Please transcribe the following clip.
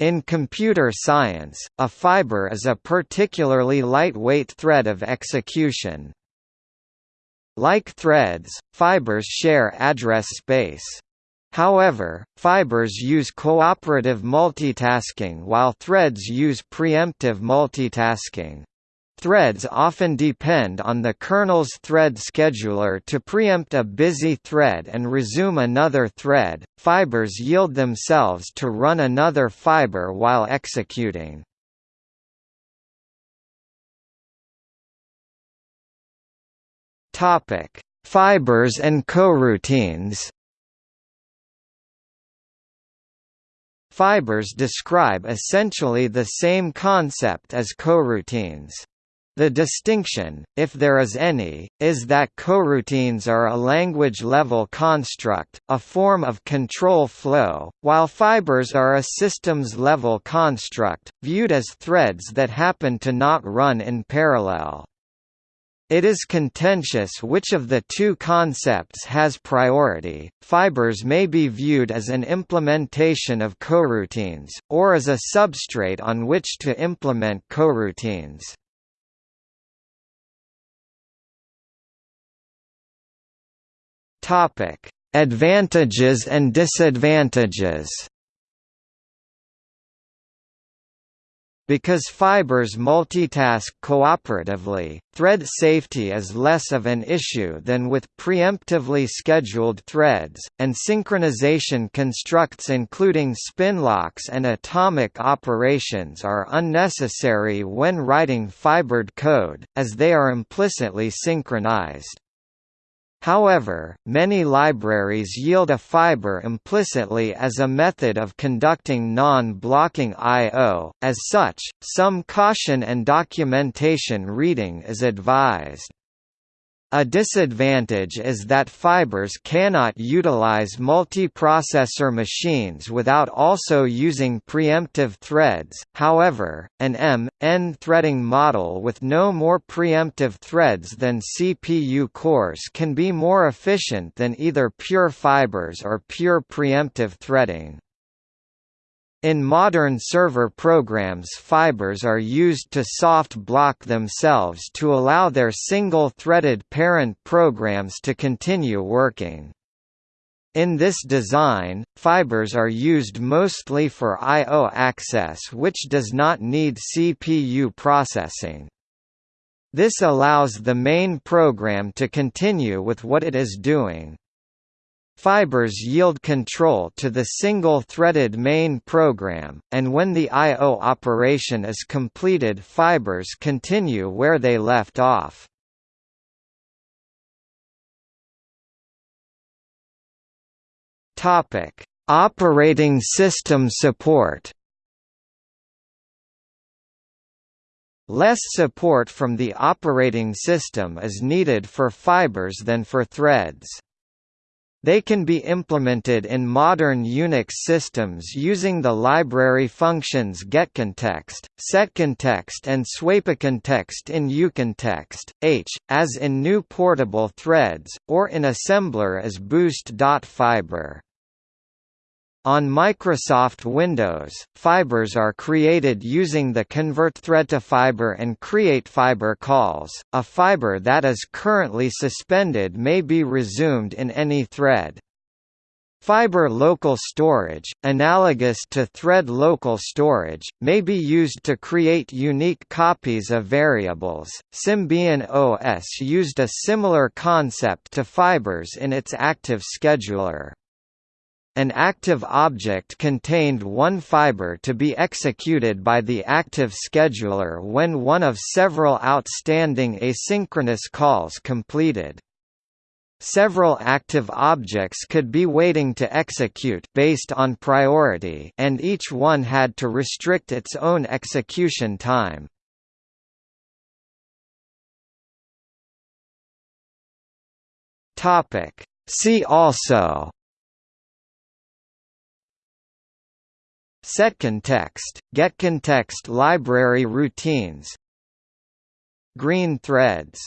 In computer science, a fiber is a particularly lightweight thread of execution. Like threads, fibers share address space. However, fibers use cooperative multitasking while threads use preemptive multitasking. Threads often depend on the kernel's thread scheduler to preempt a busy thread and resume another thread. Fibers yield themselves to run another fiber while executing. Topic: Fibers and coroutines. Fibers describe essentially the same concept as coroutines. The distinction, if there is any, is that coroutines are a language-level construct, a form of control flow, while fibers are a systems-level construct, viewed as threads that happen to not run in parallel. It is contentious which of the two concepts has priority. Fibers may be viewed as an implementation of coroutines, or as a substrate on which to implement coroutines. Topic: Advantages and disadvantages. Because fibers multitask cooperatively, thread safety is less of an issue than with preemptively scheduled threads, and synchronization constructs including spin locks and atomic operations are unnecessary when writing fibered code, as they are implicitly synchronized. However, many libraries yield a fiber implicitly as a method of conducting non-blocking I.O., as such, some caution and documentation reading is advised. A disadvantage is that fibers cannot utilize multiprocessor machines without also using preemptive threads, however, an M.N threading model with no more preemptive threads than CPU cores can be more efficient than either pure fibers or pure preemptive threading. In modern server programs fibers are used to soft block themselves to allow their single-threaded parent programs to continue working. In this design, fibers are used mostly for I.O. access which does not need CPU processing. This allows the main program to continue with what it is doing. Fibers yield control to the single-threaded main program, and when the I.O. operation is completed fibers continue where they left off. Operating system support Less support from the operating system is needed for fibers than for threads. They can be implemented in modern Unix systems using the library functions getContext, setContext and swapContext in uContext, h, as in GNU portable threads, or in assembler as boost.fiber. On Microsoft Windows, fibers are created using the convertThreadToFiber and createFiber calls. A fiber that is currently suspended may be resumed in any thread. Fiber local storage, analogous to thread local storage, may be used to create unique copies of variables. Symbian OS used a similar concept to fibers in its active scheduler. An active object contained one fiber to be executed by the active scheduler when one of several outstanding asynchronous calls completed. Several active objects could be waiting to execute based on priority and each one had to restrict its own execution time. See also SetContext, GetContext library routines Green threads